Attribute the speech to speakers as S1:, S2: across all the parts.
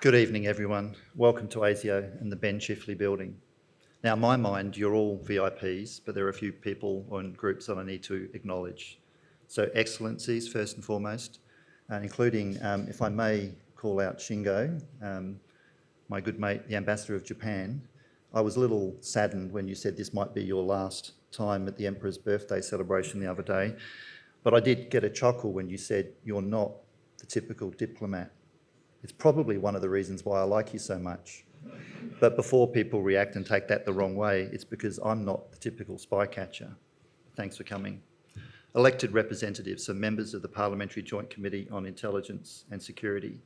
S1: Good evening, everyone. Welcome to ASIO and the Ben Chifley building. Now, in my mind, you're all VIPs, but there are a few people and groups that I need to acknowledge. So, excellencies, first and foremost, uh, including, um, if I may call out Shingo, um, my good mate, the ambassador of Japan. I was a little saddened when you said this might be your last time at the Emperor's birthday celebration the other day, but I did get a chuckle when you said you're not the typical diplomat. It's probably one of the reasons why I like you so much. But before people react and take that the wrong way, it's because I'm not the typical spy catcher. Thanks for coming elected representatives are members of the Parliamentary Joint Committee on Intelligence and Security,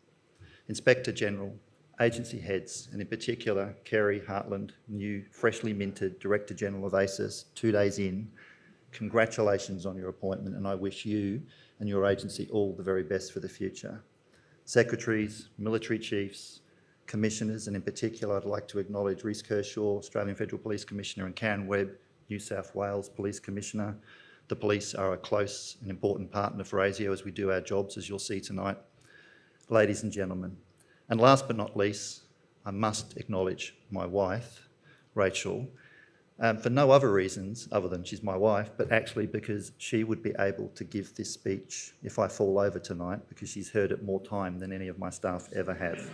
S1: Inspector General, agency heads, and in particular, Kerri Hartland, new, freshly minted Director General of ASIS, two days in. Congratulations on your appointment, and I wish you and your agency all the very best for the future. Secretaries, military chiefs, commissioners, and in particular, I'd like to acknowledge Reece Kershaw, Australian Federal Police Commissioner, and Karen Webb, New South Wales Police Commissioner, the police are a close and important partner for ASIO as we do our jobs, as you'll see tonight. Ladies and gentlemen, and last but not least, I must acknowledge my wife, Rachel, um, for no other reasons other than she's my wife, but actually because she would be able to give this speech if I fall over tonight because she's heard it more time than any of my staff ever have.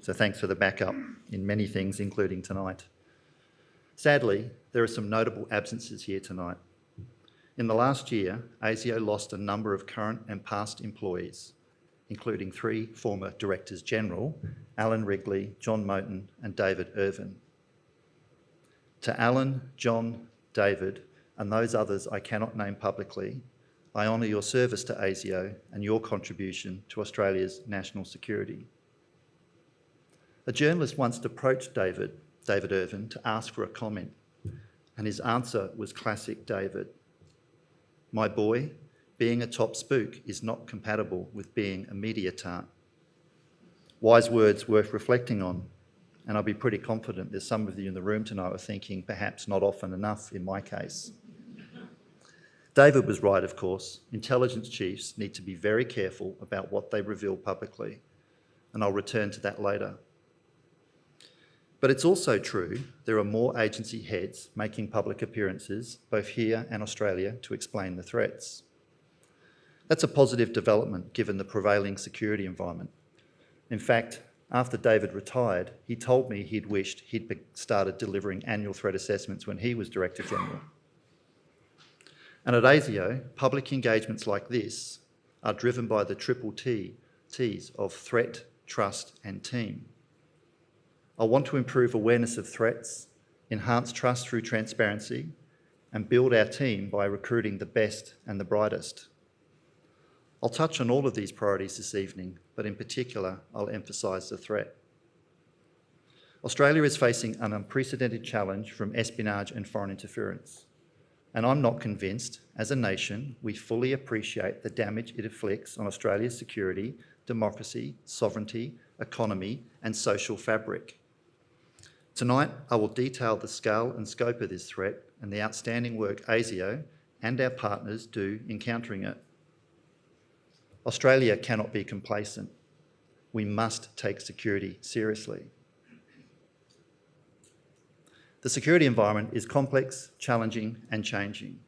S1: So thanks for the backup in many things, including tonight. Sadly, there are some notable absences here tonight. In the last year, ASIO lost a number of current and past employees, including three former Directors General, Alan Wrigley, John Moten and David Irvin. To Alan, John, David and those others I cannot name publicly, I honour your service to ASIO and your contribution to Australia's national security. A journalist once approached David, David Irvin, to ask for a comment, and his answer was classic David. My boy, being a top spook is not compatible with being a media tart. Wise words worth reflecting on, and I'll be pretty confident there's some of you in the room tonight are thinking perhaps not often enough in my case. David was right, of course. Intelligence chiefs need to be very careful about what they reveal publicly, and I'll return to that later. But it's also true there are more agency heads making public appearances, both here and Australia, to explain the threats. That's a positive development given the prevailing security environment. In fact, after David retired, he told me he'd wished he'd started delivering annual threat assessments when he was Director General. And at ASIO, public engagements like this are driven by the triple T, T's of threat, trust and team. I want to improve awareness of threats, enhance trust through transparency, and build our team by recruiting the best and the brightest. I'll touch on all of these priorities this evening, but in particular, I'll emphasise the threat. Australia is facing an unprecedented challenge from espionage and foreign interference. And I'm not convinced, as a nation, we fully appreciate the damage it inflicts on Australia's security, democracy, sovereignty, economy and social fabric. Tonight, I will detail the scale and scope of this threat and the outstanding work ASIO and our partners do in countering it. Australia cannot be complacent. We must take security seriously. The security environment is complex, challenging and changing.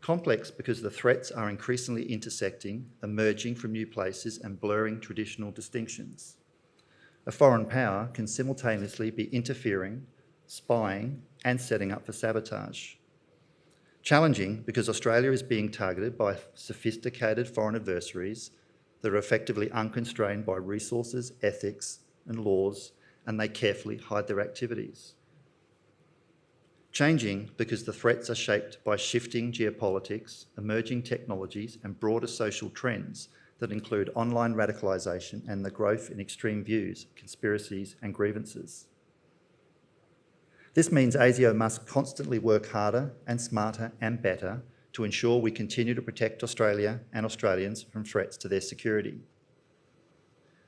S1: Complex because the threats are increasingly intersecting, emerging from new places and blurring traditional distinctions a foreign power can simultaneously be interfering, spying and setting up for sabotage. Challenging because Australia is being targeted by sophisticated foreign adversaries that are effectively unconstrained by resources, ethics and laws and they carefully hide their activities. Changing because the threats are shaped by shifting geopolitics, emerging technologies and broader social trends that include online radicalisation and the growth in extreme views, conspiracies and grievances. This means ASIO must constantly work harder and smarter and better to ensure we continue to protect Australia and Australians from threats to their security.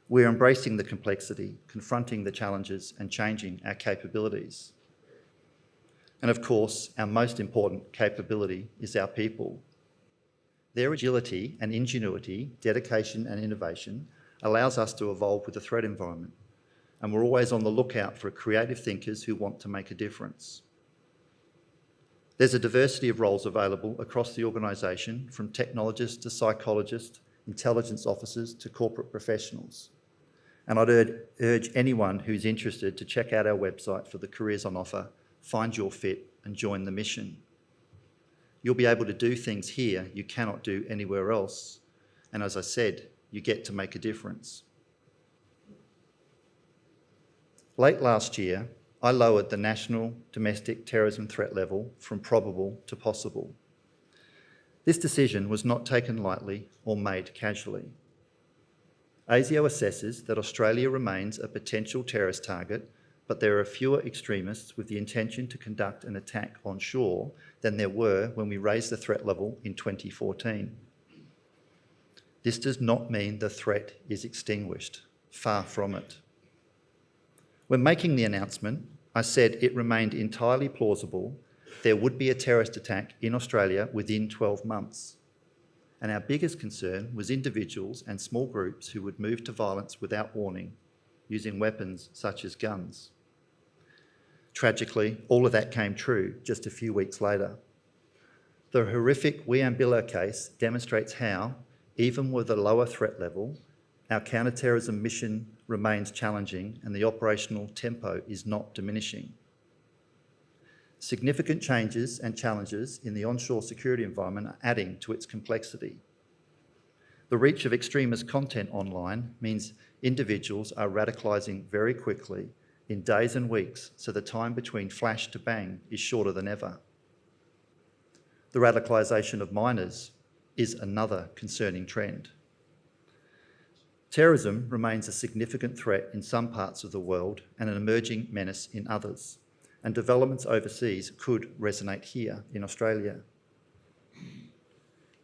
S1: We're embracing the complexity, confronting the challenges and changing our capabilities. And of course, our most important capability is our people their agility and ingenuity, dedication and innovation allows us to evolve with the threat environment. And we're always on the lookout for creative thinkers who want to make a difference. There's a diversity of roles available across the organisation, from technologists to psychologists, intelligence officers to corporate professionals. And I'd urge anyone who's interested to check out our website for the careers on offer, find your fit and join the mission. You'll be able to do things here you cannot do anywhere else. And as I said, you get to make a difference. Late last year, I lowered the national domestic terrorism threat level from probable to possible. This decision was not taken lightly or made casually. ASIO assesses that Australia remains a potential terrorist target, but there are fewer extremists with the intention to conduct an attack on shore than there were when we raised the threat level in 2014. This does not mean the threat is extinguished, far from it. When making the announcement, I said it remained entirely plausible there would be a terrorist attack in Australia within 12 months. And our biggest concern was individuals and small groups who would move to violence without warning, using weapons such as guns. Tragically, all of that came true just a few weeks later. The horrific Wieambilla case demonstrates how, even with a lower threat level, our counter-terrorism mission remains challenging and the operational tempo is not diminishing. Significant changes and challenges in the onshore security environment are adding to its complexity. The reach of extremist content online means individuals are radicalising very quickly in days and weeks, so the time between flash to bang is shorter than ever. The radicalisation of minors is another concerning trend. Terrorism remains a significant threat in some parts of the world and an emerging menace in others, and developments overseas could resonate here in Australia.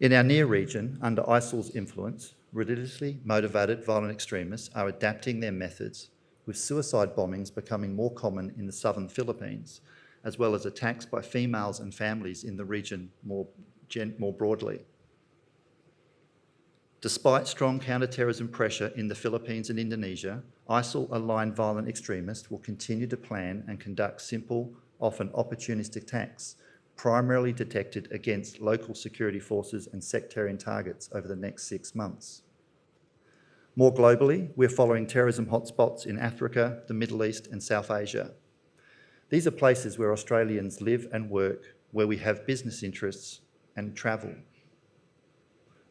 S1: In our near region, under ISIL's influence, religiously motivated violent extremists are adapting their methods, with suicide bombings becoming more common in the southern Philippines, as well as attacks by females and families in the region more, more broadly. Despite strong counter-terrorism pressure in the Philippines and Indonesia, ISIL-aligned violent extremists will continue to plan and conduct simple, often opportunistic attacks, primarily detected against local security forces and sectarian targets over the next six months. More globally, we're following terrorism hotspots in Africa, the Middle East and South Asia. These are places where Australians live and work, where we have business interests and travel.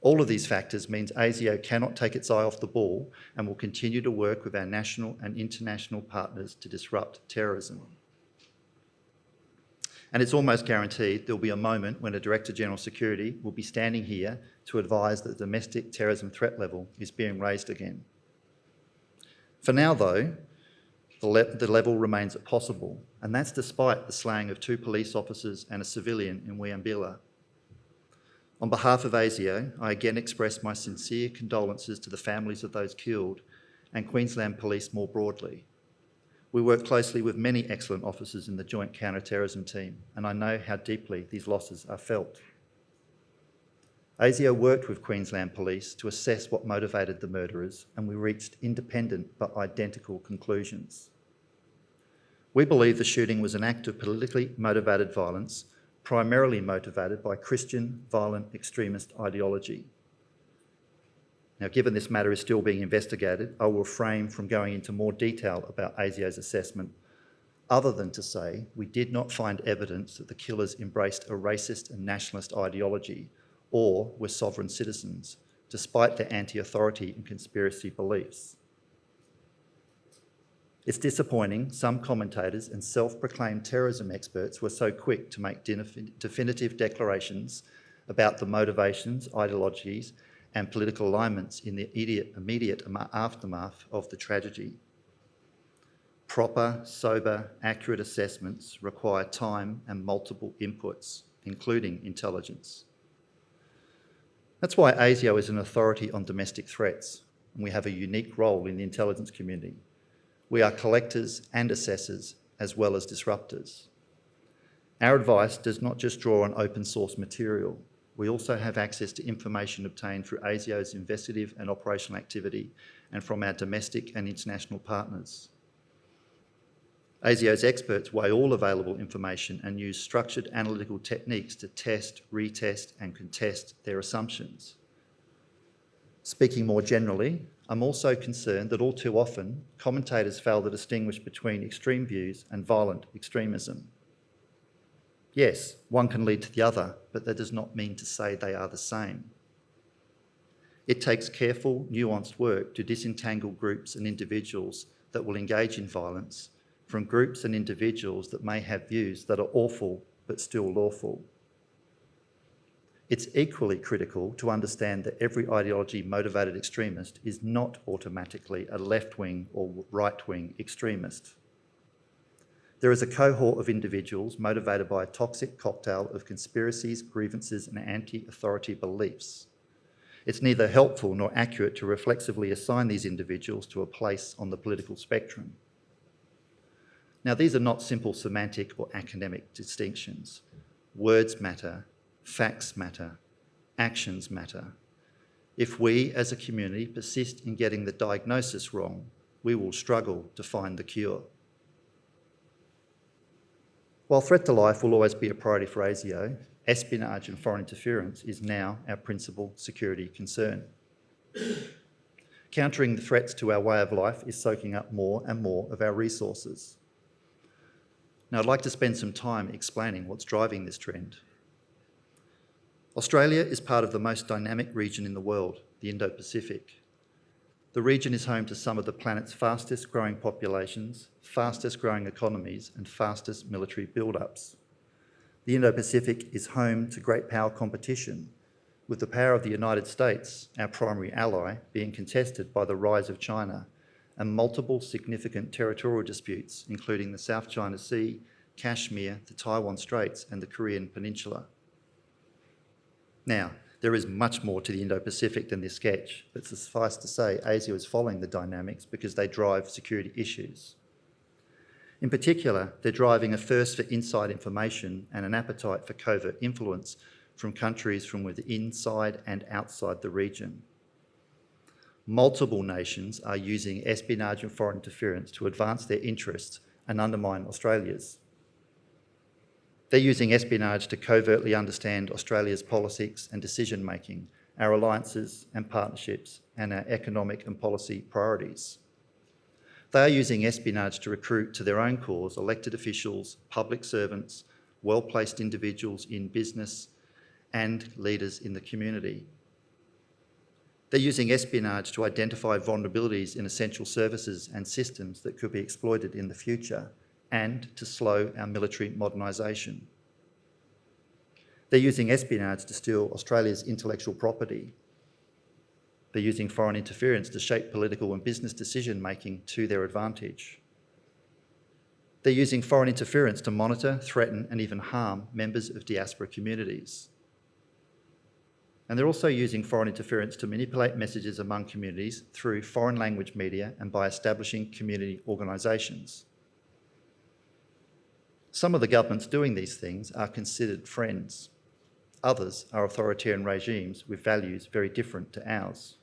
S1: All of these factors means ASIO cannot take its eye off the ball and will continue to work with our national and international partners to disrupt terrorism. And it's almost guaranteed there'll be a moment when a Director General Security will be standing here to advise that the domestic terrorism threat level is being raised again. For now though, the, le the level remains at possible, and that's despite the slaying of two police officers and a civilian in Wieambilla on behalf of ASIO, I again express my sincere condolences to the families of those killed and Queensland Police more broadly. We work closely with many excellent officers in the Joint Counter-Terrorism Team, and I know how deeply these losses are felt. ASIO worked with Queensland Police to assess what motivated the murderers, and we reached independent but identical conclusions. We believe the shooting was an act of politically motivated violence primarily motivated by Christian violent extremist ideology. Now, given this matter is still being investigated, I will refrain from going into more detail about ASIO's assessment, other than to say we did not find evidence that the killers embraced a racist and nationalist ideology or were sovereign citizens, despite their anti-authority and conspiracy beliefs. It's disappointing some commentators and self-proclaimed terrorism experts were so quick to make definitive declarations about the motivations, ideologies and political alignments in the immediate, aftermath of the tragedy. Proper, sober, accurate assessments require time and multiple inputs, including intelligence. That's why ASIO is an authority on domestic threats, and we have a unique role in the intelligence community. We are collectors and assessors as well as disruptors. Our advice does not just draw on open source material. we also have access to information obtained through ASIO's investigative and operational activity and from our domestic and international partners. ASIO's experts weigh all available information and use structured analytical techniques to test, retest and contest their assumptions. Speaking more generally, I'm also concerned that all too often commentators fail to distinguish between extreme views and violent extremism. Yes, one can lead to the other, but that does not mean to say they are the same. It takes careful, nuanced work to disentangle groups and individuals that will engage in violence from groups and individuals that may have views that are awful but still lawful. It's equally critical to understand that every ideology motivated extremist is not automatically a left-wing or right-wing extremist. There is a cohort of individuals motivated by a toxic cocktail of conspiracies, grievances and anti-authority beliefs. It's neither helpful nor accurate to reflexively assign these individuals to a place on the political spectrum. Now, these are not simple semantic or academic distinctions. Words matter, facts matter, actions matter. If we as a community persist in getting the diagnosis wrong, we will struggle to find the cure. While threat to life will always be a priority for ASIO, espionage and foreign interference is now our principal security concern. Countering the threats to our way of life is soaking up more and more of our resources. Now, I'd like to spend some time explaining what's driving this trend. Australia is part of the most dynamic region in the world, the Indo-Pacific. The region is home to some of the planet's fastest growing populations, fastest growing economies and fastest military build-ups. The Indo-Pacific is home to great power competition, with the power of the United States, our primary ally, being contested by the rise of China and multiple significant territorial disputes, including the South China Sea, Kashmir, the Taiwan Straits, and the Korean Peninsula. Now, there is much more to the Indo-Pacific than this sketch, but suffice to say, ASIO is following the dynamics because they drive security issues. In particular, they're driving a thirst for inside information and an appetite for covert influence from countries from within inside and outside the region multiple nations are using espionage and foreign interference to advance their interests and undermine Australia's. They're using espionage to covertly understand Australia's politics and decision-making, our alliances and partnerships, and our economic and policy priorities. They are using espionage to recruit to their own cause elected officials, public servants, well-placed individuals in business, and leaders in the community. They're using espionage to identify vulnerabilities in essential services and systems that could be exploited in the future and to slow our military modernisation. They're using espionage to steal Australia's intellectual property. They're using foreign interference to shape political and business decision-making to their advantage. They're using foreign interference to monitor, threaten and even harm members of diaspora communities. And they're also using foreign interference to manipulate messages among communities through foreign language media and by establishing community organisations. Some of the governments doing these things are considered friends. Others are authoritarian regimes with values very different to ours.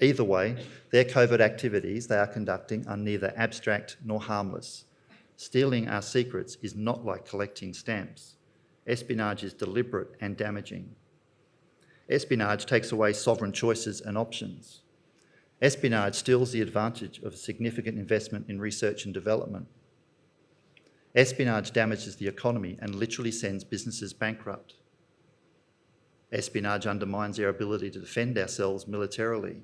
S1: Either way, their covert activities they are conducting are neither abstract nor harmless. Stealing our secrets is not like collecting stamps. Espionage is deliberate and damaging. Espionage takes away sovereign choices and options. Espionage steals the advantage of a significant investment in research and development. Espionage damages the economy and literally sends businesses bankrupt. Espionage undermines our ability to defend ourselves militarily.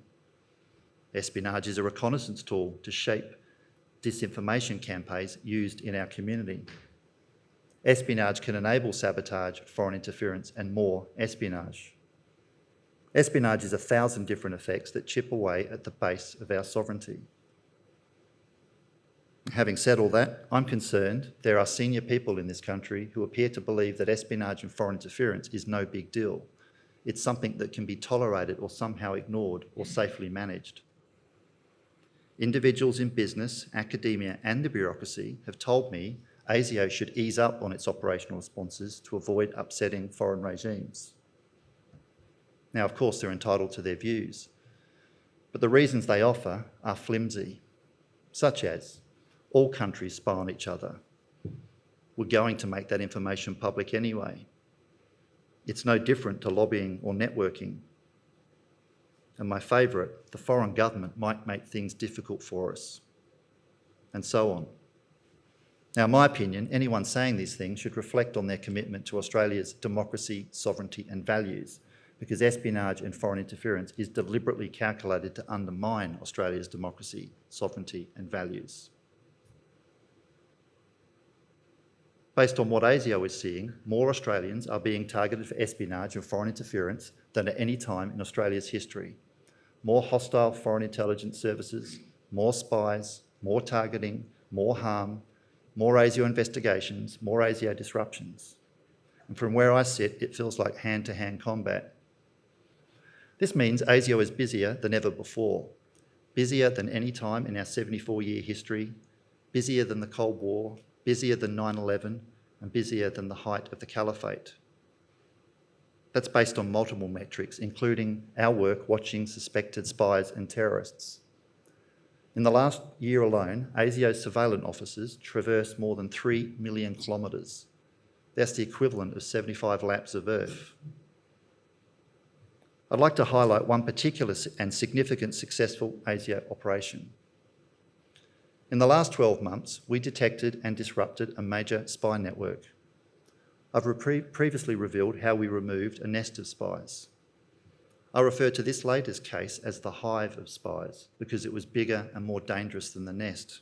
S1: Espionage is a reconnaissance tool to shape disinformation campaigns used in our community. Espionage can enable sabotage, foreign interference and more espionage. Espionage is a thousand different effects that chip away at the base of our sovereignty. Having said all that, I'm concerned there are senior people in this country who appear to believe that espionage and foreign interference is no big deal. It's something that can be tolerated or somehow ignored or safely managed. Individuals in business, academia and the bureaucracy have told me ASIO should ease up on its operational responses to avoid upsetting foreign regimes. Now, of course, they're entitled to their views, but the reasons they offer are flimsy, such as all countries spy on each other. We're going to make that information public anyway. It's no different to lobbying or networking. And my favourite, the foreign government might make things difficult for us, and so on. Now, in my opinion, anyone saying these things should reflect on their commitment to Australia's democracy, sovereignty and values, because espionage and foreign interference is deliberately calculated to undermine Australia's democracy, sovereignty and values. Based on what ASIO is seeing, more Australians are being targeted for espionage and foreign interference than at any time in Australia's history. More hostile foreign intelligence services, more spies, more targeting, more harm, more ASIO investigations, more ASIO disruptions. And from where I sit, it feels like hand-to-hand -hand combat. This means ASIO is busier than ever before, busier than any time in our 74-year history, busier than the Cold War, busier than 9-11, and busier than the height of the caliphate. That's based on multiple metrics, including our work watching suspected spies and terrorists. In the last year alone, ASIO's surveillance officers traversed more than 3 million kilometres. That's the equivalent of 75 laps of Earth. I'd like to highlight one particular and significant successful ASIO operation. In the last 12 months, we detected and disrupted a major spy network. I've previously revealed how we removed a nest of spies. I refer to this latest case as the hive of spies because it was bigger and more dangerous than the nest.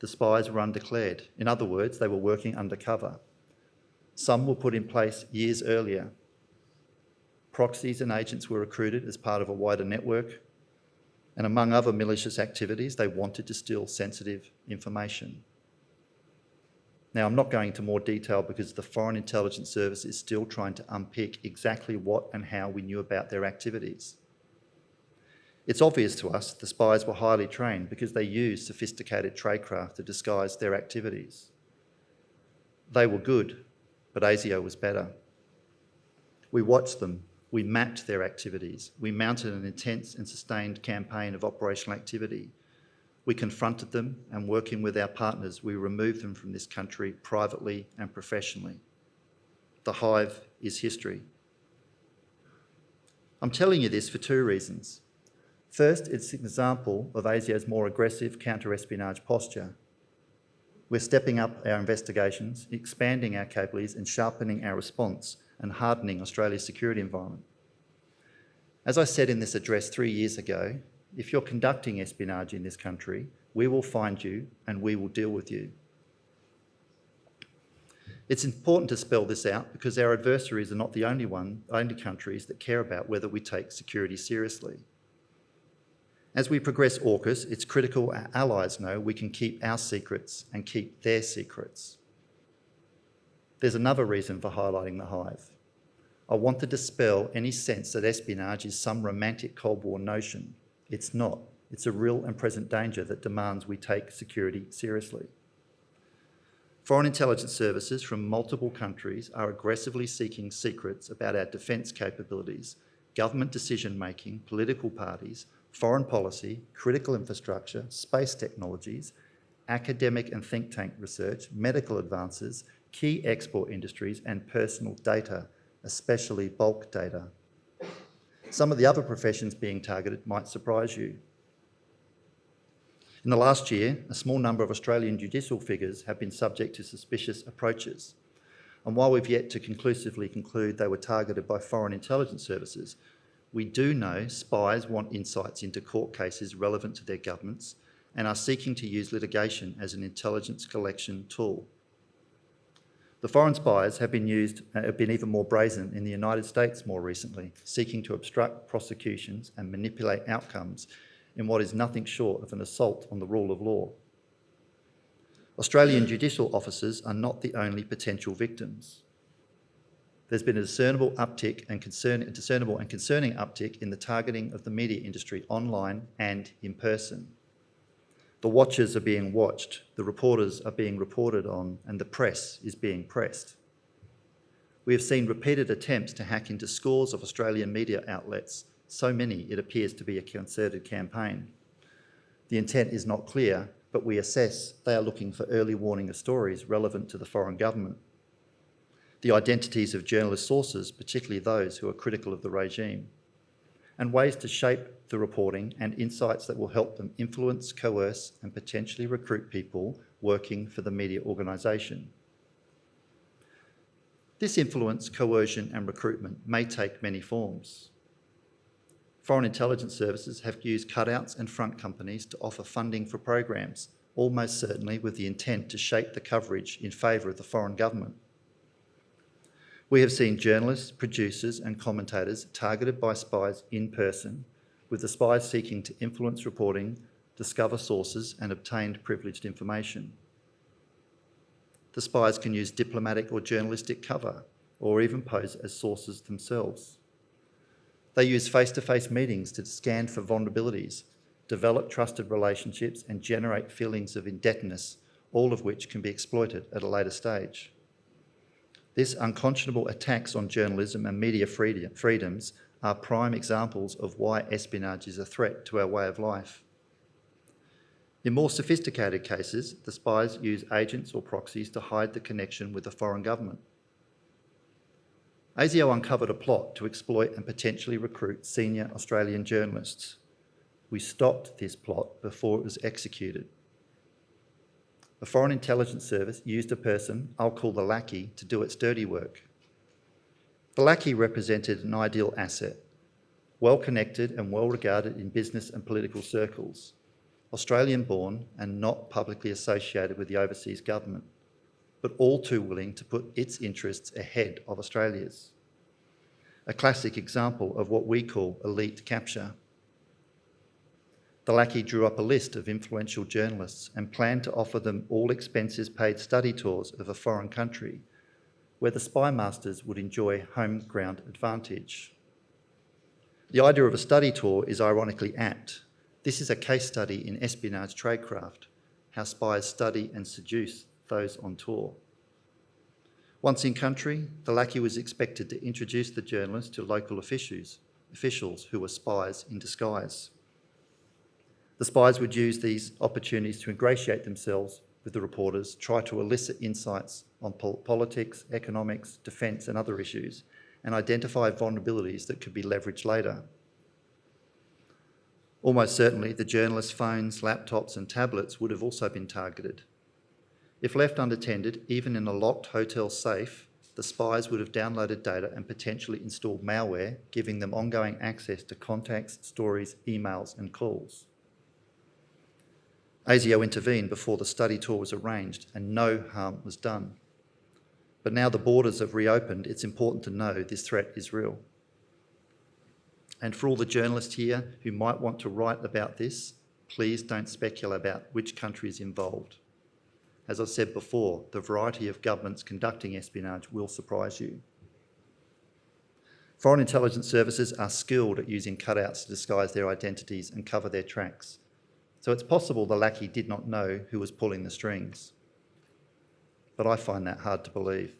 S1: The spies were undeclared. In other words, they were working undercover. Some were put in place years earlier. Proxies and agents were recruited as part of a wider network. And among other malicious activities, they wanted to steal sensitive information. Now, I'm not going into more detail because the Foreign Intelligence Service is still trying to unpick exactly what and how we knew about their activities. It's obvious to us the spies were highly trained because they used sophisticated tradecraft to disguise their activities. They were good, but ASIO was better. We watched them, we mapped their activities, we mounted an intense and sustained campaign of operational activity we confronted them and working with our partners, we removed them from this country privately and professionally. The hive is history. I'm telling you this for two reasons. First, it's an example of ASIO's more aggressive counter-espionage posture. We're stepping up our investigations, expanding our capabilities and sharpening our response and hardening Australia's security environment. As I said in this address three years ago, if you're conducting espionage in this country, we will find you and we will deal with you. It's important to spell this out because our adversaries are not the only one, only countries that care about whether we take security seriously. As we progress AUKUS, it's critical our allies know we can keep our secrets and keep their secrets. There's another reason for highlighting the hive. I want to dispel any sense that espionage is some romantic Cold War notion. It's not. It's a real and present danger that demands we take security seriously. Foreign intelligence services from multiple countries are aggressively seeking secrets about our defence capabilities, government decision-making, political parties, foreign policy, critical infrastructure, space technologies, academic and think tank research, medical advances, key export industries and personal data, especially bulk data. Some of the other professions being targeted might surprise you. In the last year, a small number of Australian judicial figures have been subject to suspicious approaches. And while we've yet to conclusively conclude they were targeted by foreign intelligence services, we do know spies want insights into court cases relevant to their governments and are seeking to use litigation as an intelligence collection tool. The foreign spies have been used, uh, have been even more brazen in the United States more recently, seeking to obstruct prosecutions and manipulate outcomes in what is nothing short of an assault on the rule of law. Australian judicial officers are not the only potential victims. There's been a discernible uptick and concern, discernible and concerning uptick in the targeting of the media industry online and in person. The watchers are being watched, the reporters are being reported on, and the press is being pressed. We have seen repeated attempts to hack into scores of Australian media outlets, so many it appears to be a concerted campaign. The intent is not clear, but we assess they are looking for early warning of stories relevant to the foreign government. The identities of journalist sources, particularly those who are critical of the regime, and ways to shape the reporting and insights that will help them influence, coerce and potentially recruit people working for the media organisation. This influence, coercion and recruitment may take many forms. Foreign intelligence services have used cutouts and front companies to offer funding for programs, almost certainly with the intent to shape the coverage in favour of the foreign government. We have seen journalists, producers and commentators targeted by spies in person, with the spies seeking to influence reporting, discover sources and obtain privileged information. The spies can use diplomatic or journalistic cover, or even pose as sources themselves. They use face-to-face -face meetings to scan for vulnerabilities, develop trusted relationships and generate feelings of indebtedness, all of which can be exploited at a later stage. This unconscionable attacks on journalism and media freedoms are prime examples of why espionage is a threat to our way of life. In more sophisticated cases, the spies use agents or proxies to hide the connection with the foreign government. ASIO uncovered a plot to exploit and potentially recruit senior Australian journalists. We stopped this plot before it was executed. The Foreign Intelligence Service used a person, I'll call the lackey, to do its dirty work. The lackey represented an ideal asset, well connected and well regarded in business and political circles. Australian born and not publicly associated with the overseas government, but all too willing to put its interests ahead of Australia's. A classic example of what we call elite capture. The lackey drew up a list of influential journalists and planned to offer them all expenses paid study tours of a foreign country where the spy masters would enjoy home ground advantage. The idea of a study tour is ironically apt this is a case study in espionage tradecraft, how spies study and seduce those on tour. Once in country, the lackey was expected to introduce the journalist to local officials, officials who were spies in disguise. The spies would use these opportunities to ingratiate themselves with the reporters, try to elicit insights on pol politics, economics, defence and other issues, and identify vulnerabilities that could be leveraged later. Almost certainly, the journalists' phones, laptops and tablets would have also been targeted. If left unattended, even in a locked hotel safe, the spies would have downloaded data and potentially installed malware, giving them ongoing access to contacts, stories, emails and calls. ASIO intervened before the study tour was arranged and no harm was done. But now the borders have reopened, it's important to know this threat is real. And for all the journalists here who might want to write about this, please don't speculate about which country is involved. As I said before, the variety of governments conducting espionage will surprise you. Foreign intelligence services are skilled at using cutouts to disguise their identities and cover their tracks. So it's possible the lackey did not know who was pulling the strings. But I find that hard to believe.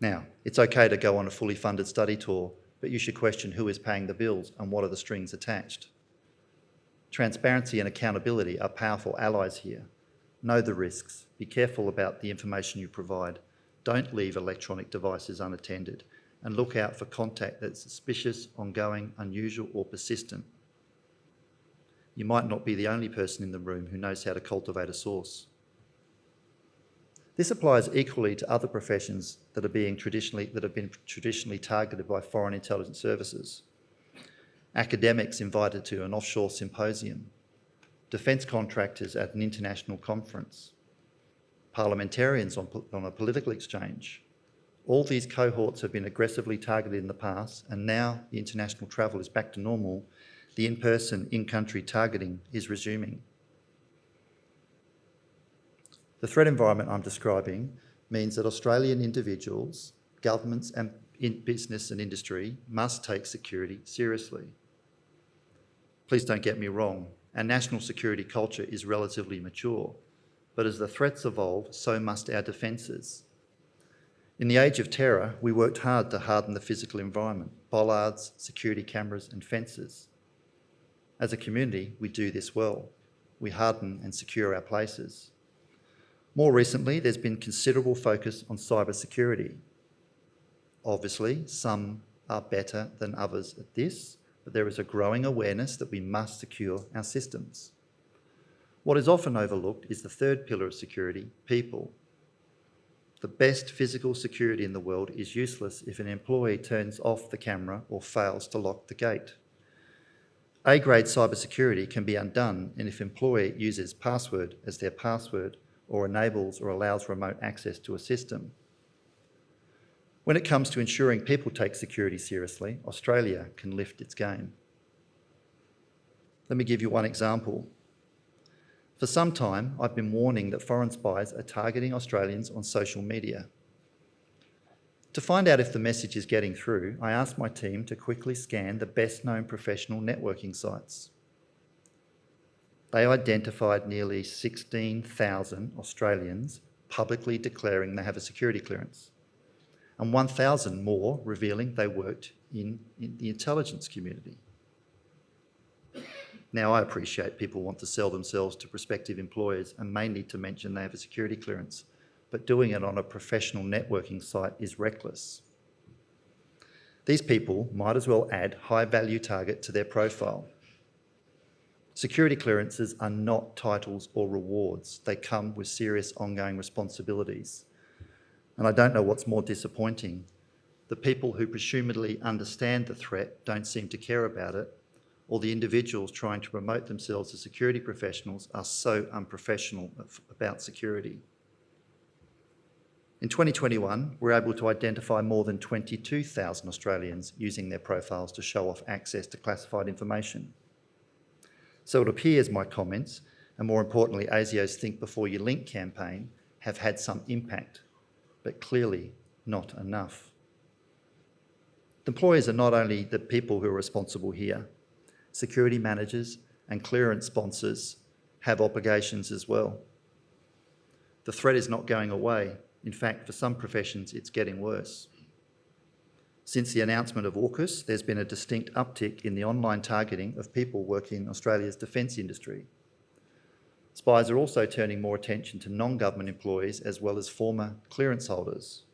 S1: Now, it's okay to go on a fully funded study tour but you should question who is paying the bills and what are the strings attached. Transparency and accountability are powerful allies here. Know the risks. Be careful about the information you provide. Don't leave electronic devices unattended and look out for contact that's suspicious, ongoing, unusual or persistent. You might not be the only person in the room who knows how to cultivate a source. This applies equally to other professions that are being traditionally that have been traditionally targeted by foreign intelligence services. Academics invited to an offshore symposium, defence contractors at an international conference, parliamentarians on, on a political exchange. All these cohorts have been aggressively targeted in the past and now the international travel is back to normal, the in-person, in-country targeting is resuming. The threat environment I'm describing means that Australian individuals, governments and in business and industry must take security seriously. Please don't get me wrong. Our national security culture is relatively mature, but as the threats evolve, so must our defences. In the age of terror, we worked hard to harden the physical environment, bollards, security cameras and fences. As a community, we do this well. We harden and secure our places. More recently, there's been considerable focus on cyber security. Obviously, some are better than others at this, but there is a growing awareness that we must secure our systems. What is often overlooked is the third pillar of security, people. The best physical security in the world is useless if an employee turns off the camera or fails to lock the gate. A-grade cybersecurity can be undone and if employee uses password as their password or enables or allows remote access to a system. When it comes to ensuring people take security seriously, Australia can lift its game. Let me give you one example. For some time, I've been warning that foreign spies are targeting Australians on social media. To find out if the message is getting through, I asked my team to quickly scan the best known professional networking sites. They identified nearly 16,000 Australians publicly declaring they have a security clearance and 1,000 more revealing they worked in, in, the intelligence community. Now, I appreciate people want to sell themselves to prospective employers and may need to mention they have a security clearance, but doing it on a professional networking site is reckless. These people might as well add high value target to their profile Security clearances are not titles or rewards. They come with serious ongoing responsibilities. And I don't know what's more disappointing. The people who presumably understand the threat don't seem to care about it, or the individuals trying to promote themselves as security professionals are so unprofessional about security. In 2021, we're able to identify more than 22,000 Australians using their profiles to show off access to classified information. So it appears my comments, and more importantly, ASIO's Think Before You Link campaign, have had some impact, but clearly not enough. The employers are not only the people who are responsible here, security managers and clearance sponsors have obligations as well. The threat is not going away. In fact, for some professions, it's getting worse. Since the announcement of AUKUS, there's been a distinct uptick in the online targeting of people working in Australia's defence industry. Spies are also turning more attention to non-government employees as well as former clearance holders.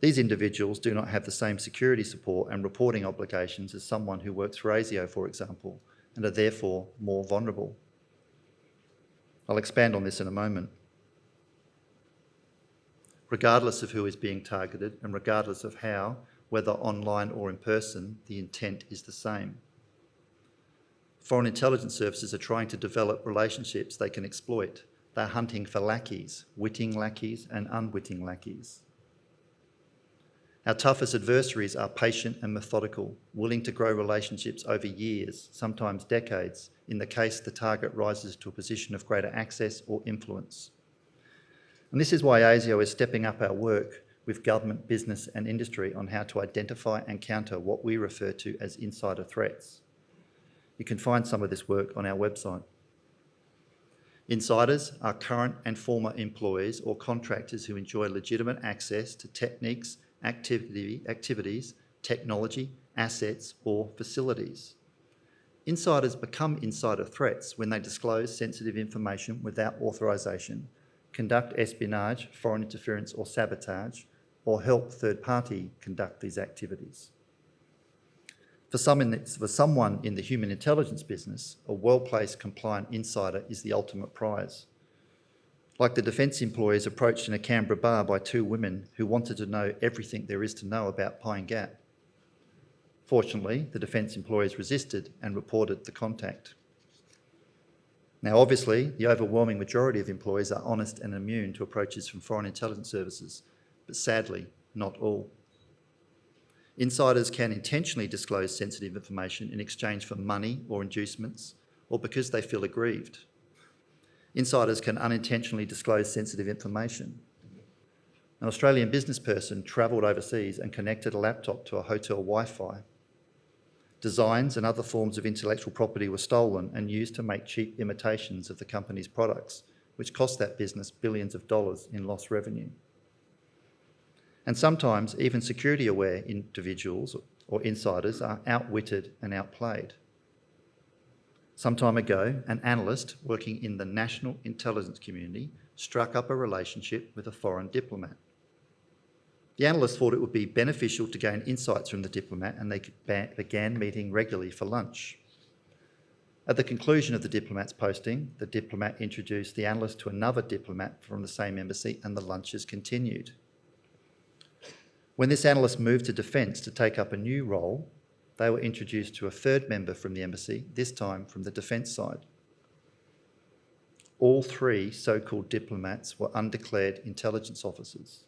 S1: These individuals do not have the same security support and reporting obligations as someone who works for ASIO, for example, and are therefore more vulnerable. I'll expand on this in a moment. Regardless of who is being targeted and regardless of how, whether online or in person, the intent is the same. Foreign intelligence services are trying to develop relationships they can exploit. They're hunting for lackeys, witting lackeys and unwitting lackeys. Our toughest adversaries are patient and methodical, willing to grow relationships over years, sometimes decades, in the case the target rises to a position of greater access or influence. And this is why ASIO is stepping up our work with government, business and industry on how to identify and counter what we refer to as insider threats. You can find some of this work on our website. Insiders are current and former employees or contractors who enjoy legitimate access to techniques, activity, activities, technology, assets or facilities. Insiders become insider threats when they disclose sensitive information without authorisation, conduct espionage, foreign interference or sabotage, or help third party conduct these activities. For, some the, for someone in the human intelligence business, a well-placed compliant insider is the ultimate prize. Like the defence employees approached in a Canberra bar by two women who wanted to know everything there is to know about Pine Gap. Fortunately, the defence employees resisted and reported the contact. Now, obviously, the overwhelming majority of employees are honest and immune to approaches from foreign intelligence services, but sadly, not all. Insiders can intentionally disclose sensitive information in exchange for money or inducements, or because they feel aggrieved. Insiders can unintentionally disclose sensitive information. An Australian business person travelled overseas and connected a laptop to a hotel Wi-Fi. Designs and other forms of intellectual property were stolen and used to make cheap imitations of the company's products, which cost that business billions of dollars in lost revenue. And sometimes even security-aware individuals or insiders are outwitted and outplayed. Some time ago, an analyst working in the national intelligence community struck up a relationship with a foreign diplomat. The analyst thought it would be beneficial to gain insights from the diplomat and they began meeting regularly for lunch. At the conclusion of the diplomat's posting, the diplomat introduced the analyst to another diplomat from the same embassy and the lunches continued. When this analyst moved to defence to take up a new role, they were introduced to a third member from the embassy, this time from the defence side. All three so-called diplomats were undeclared intelligence officers.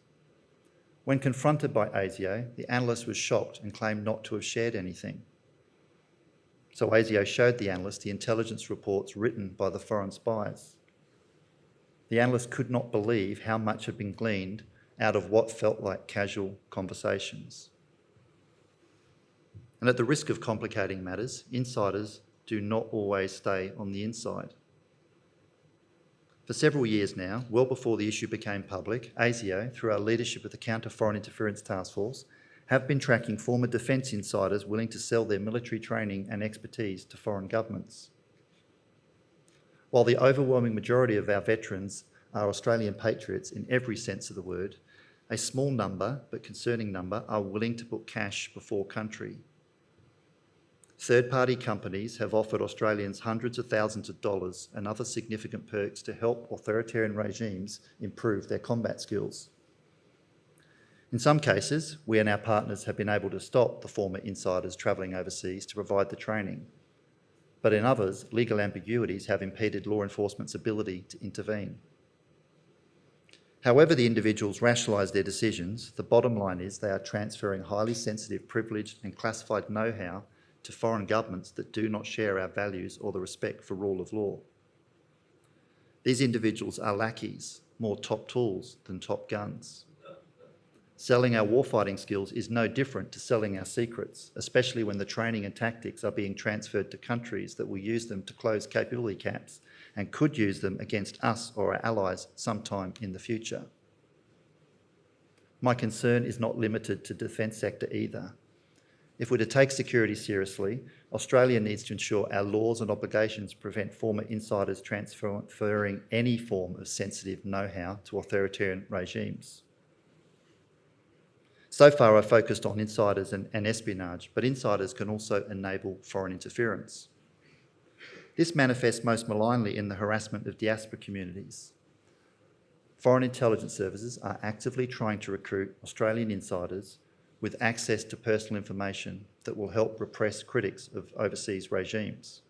S1: When confronted by ASIO, the analyst was shocked and claimed not to have shared anything. So ASIO showed the analyst the intelligence reports written by the foreign spies. The analyst could not believe how much had been gleaned out of what felt like casual conversations. And at the risk of complicating matters, insiders do not always stay on the inside. For several years now, well before the issue became public, ASIO, through our leadership of the Counter Foreign Interference Task Force, have been tracking former defence insiders willing to sell their military training and expertise to foreign governments. While the overwhelming majority of our veterans are Australian patriots in every sense of the word, a small number, but concerning number, are willing to put cash before country. Third-party companies have offered Australians hundreds of thousands of dollars and other significant perks to help authoritarian regimes improve their combat skills. In some cases, we and our partners have been able to stop the former insiders travelling overseas to provide the training. But in others, legal ambiguities have impeded law enforcement's ability to intervene. However the individuals rationalise their decisions, the bottom line is they are transferring highly sensitive, privileged and classified know-how to foreign governments that do not share our values or the respect for rule of law. These individuals are lackeys, more top tools than top guns. Selling our warfighting skills is no different to selling our secrets, especially when the training and tactics are being transferred to countries that will use them to close capability caps and could use them against us or our allies sometime in the future. My concern is not limited to defence sector either. If we're to take security seriously, Australia needs to ensure our laws and obligations prevent former insiders transferring any form of sensitive know-how to authoritarian regimes. So far I've focused on insiders and, and espionage, but insiders can also enable foreign interference. This manifests most malignly in the harassment of diaspora communities. Foreign intelligence services are actively trying to recruit Australian insiders with access to personal information that will help repress critics of overseas regimes.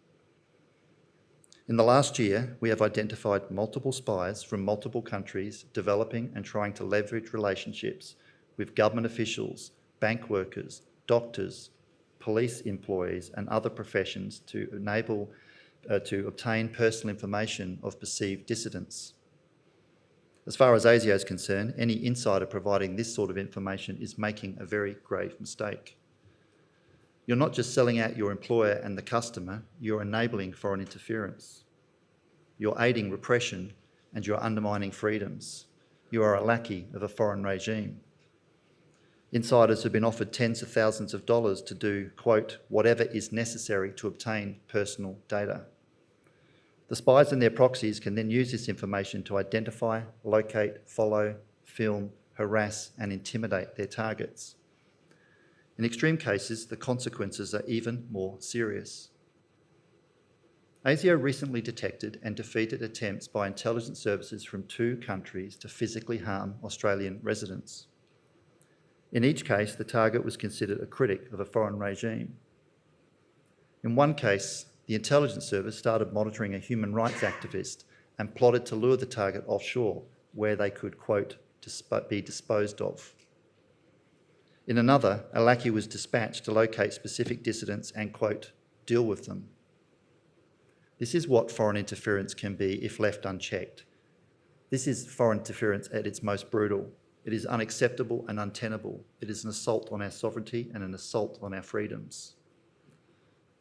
S1: In the last year, we have identified multiple spies from multiple countries developing and trying to leverage relationships with government officials, bank workers, doctors, police employees and other professions to enable uh, to obtain personal information of perceived dissidents. As far as ASIO is concerned, any insider providing this sort of information is making a very grave mistake. You're not just selling out your employer and the customer, you're enabling foreign interference. You're aiding repression and you're undermining freedoms. You are a lackey of a foreign regime. Insiders have been offered tens of thousands of dollars to do, quote, whatever is necessary to obtain personal data. The spies and their proxies can then use this information to identify, locate, follow, film, harass and intimidate their targets. In extreme cases, the consequences are even more serious. ASIO recently detected and defeated attempts by intelligence services from two countries to physically harm Australian residents. In each case, the target was considered a critic of a foreign regime. In one case, the intelligence service started monitoring a human rights activist and plotted to lure the target offshore where they could, quote, be disposed of. In another, a lackey was dispatched to locate specific dissidents and, quote, deal with them. This is what foreign interference can be if left unchecked. This is foreign interference at its most brutal. It is unacceptable and untenable. It is an assault on our sovereignty and an assault on our freedoms.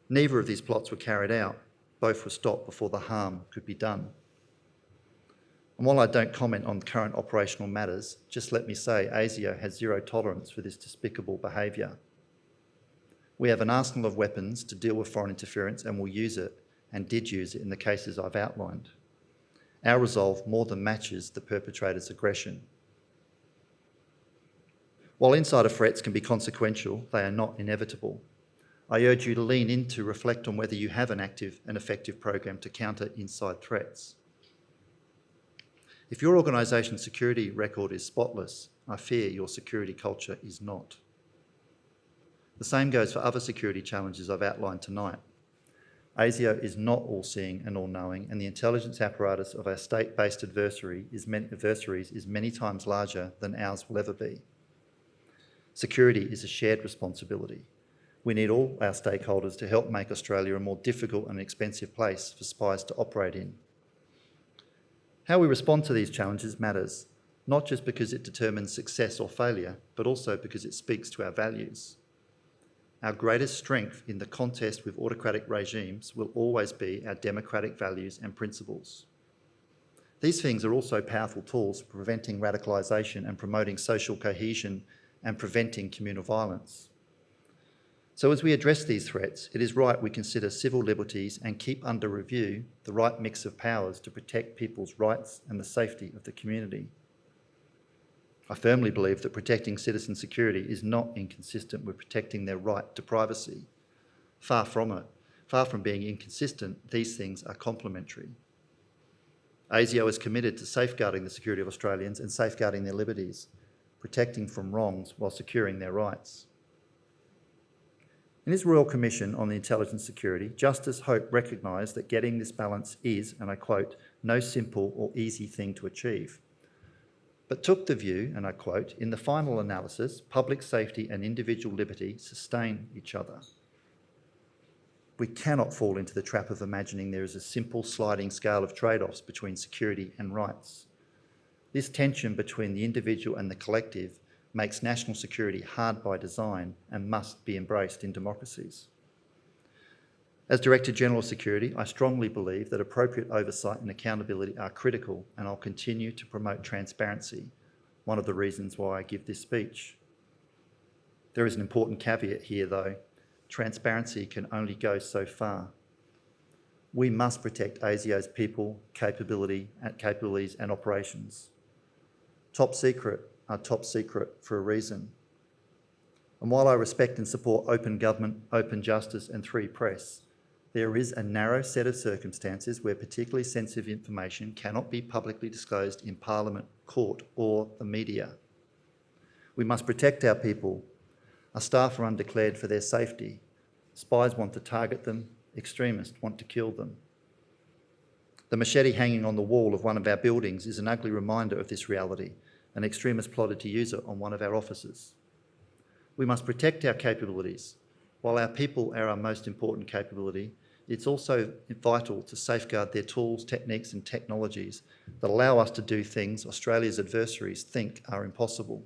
S1: Neither of these plots were carried out. Both were stopped before the harm could be done. And while I don't comment on current operational matters, just let me say ASIO has zero tolerance for this despicable behaviour. We have an arsenal of weapons to deal with foreign interference and will use it, and did use it in the cases I've outlined. Our resolve more than matches the perpetrator's aggression. While insider threats can be consequential, they are not inevitable. I urge you to lean in to reflect on whether you have an active and effective program to counter inside threats. If your organisation's security record is spotless, I fear your security culture is not. The same goes for other security challenges I've outlined tonight. ASIO is not all-seeing and all-knowing, and the intelligence apparatus of our state-based adversary adversaries is many times larger than ours will ever be. Security is a shared responsibility. We need all our stakeholders to help make Australia a more difficult and expensive place for spies to operate in. How we respond to these challenges matters, not just because it determines success or failure, but also because it speaks to our values. Our greatest strength in the contest with autocratic regimes will always be our democratic values and principles. These things are also powerful tools for preventing radicalisation and promoting social cohesion and preventing communal violence. So as we address these threats, it is right we consider civil liberties and keep under review the right mix of powers to protect people's rights and the safety of the community. I firmly believe that protecting citizen security is not inconsistent with protecting their right to privacy. Far from it. Far from being inconsistent, these things are complementary. ASIO is committed to safeguarding the security of Australians and safeguarding their liberties, protecting from wrongs while securing their rights. In his Royal Commission on the Intelligence Security, Justice Hope recognised that getting this balance is, and I quote, no simple or easy thing to achieve but took the view, and I quote, in the final analysis, public safety and individual liberty sustain each other. We cannot fall into the trap of imagining there is a simple sliding scale of trade-offs between security and rights. This tension between the individual and the collective makes national security hard by design and must be embraced in democracies. As Director General of Security, I strongly believe that appropriate oversight and accountability are critical and I'll continue to promote transparency, one of the reasons why I give this speech. There is an important caveat here though. Transparency can only go so far. We must protect ASIO's people, capability, capabilities and operations. Top secret are top secret for a reason. And while I respect and support open government, open justice and free press, there is a narrow set of circumstances where particularly sensitive information cannot be publicly disclosed in Parliament, court or the media. We must protect our people. Our staff are undeclared for their safety. Spies want to target them, extremists want to kill them. The machete hanging on the wall of one of our buildings is an ugly reminder of this reality. An extremist plotted to use it on one of our offices. We must protect our capabilities. While our people are our most important capability, it's also vital to safeguard their tools, techniques and technologies that allow us to do things Australia's adversaries think are impossible.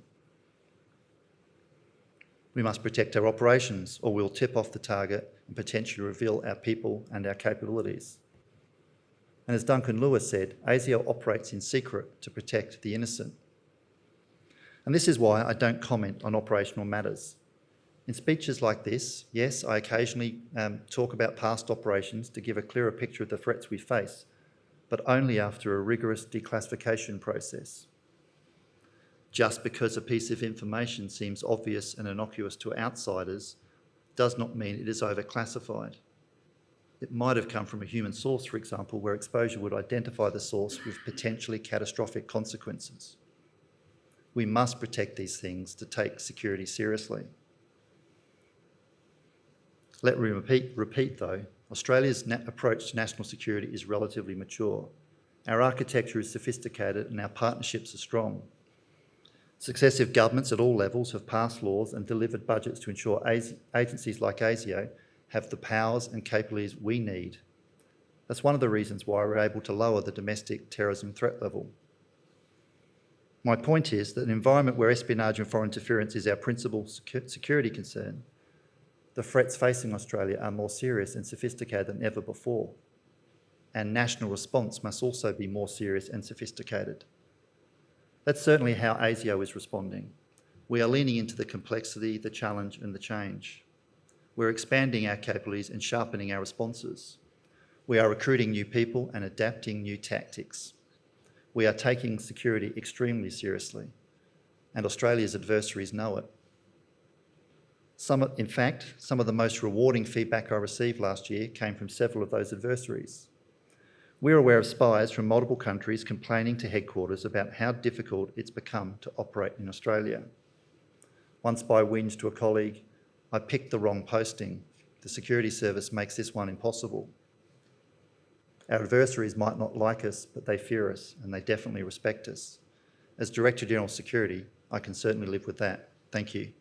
S1: We must protect our operations or we'll tip off the target and potentially reveal our people and our capabilities. And as Duncan Lewis said, ASIO operates in secret to protect the innocent. And this is why I don't comment on operational matters. In speeches like this, yes, I occasionally um, talk about past operations to give a clearer picture of the threats we face, but only after a rigorous declassification process. Just because a piece of information seems obvious and innocuous to outsiders does not mean it is overclassified. It might have come from a human source, for example, where exposure would identify the source with potentially catastrophic consequences. We must protect these things to take security seriously. Let me repeat, repeat though, Australia's approach to national security is relatively mature. Our architecture is sophisticated and our partnerships are strong. Successive governments at all levels have passed laws and delivered budgets to ensure agencies like ASIO have the powers and capabilities we need. That's one of the reasons why we're able to lower the domestic terrorism threat level. My point is that an environment where espionage and foreign interference is our principal security concern, The threats facing Australia are more serious and sophisticated than ever before. And national response must also be more serious and sophisticated. That's certainly how ASIO is responding. We are leaning into the complexity, the challenge and the change. We're expanding our capabilities and sharpening our responses. We are recruiting new people and adapting new tactics. We are taking security extremely seriously and Australia's adversaries know it. Some, in fact, some of the most rewarding feedback I received last year came from several of those adversaries. We're aware of spies from multiple countries complaining to headquarters about how difficult it's become to operate in Australia. One spy whinged to a colleague, I picked the wrong posting. The security service makes this one impossible. Our adversaries might not like us, but they fear us and they definitely respect us. As Director General Security, I can certainly live with that. Thank you.